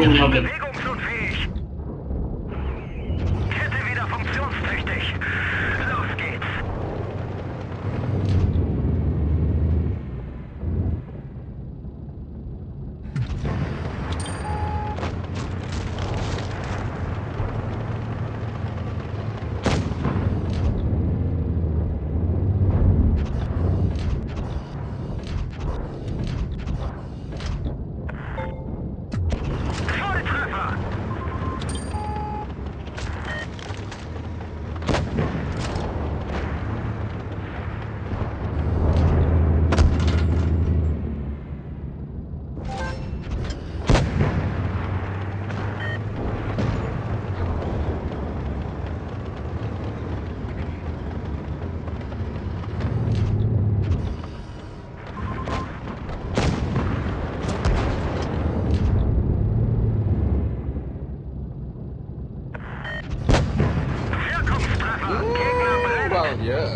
Nie mogę. Молодежь.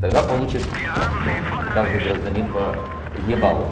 Тогда voll каждый гражданин по ебалу.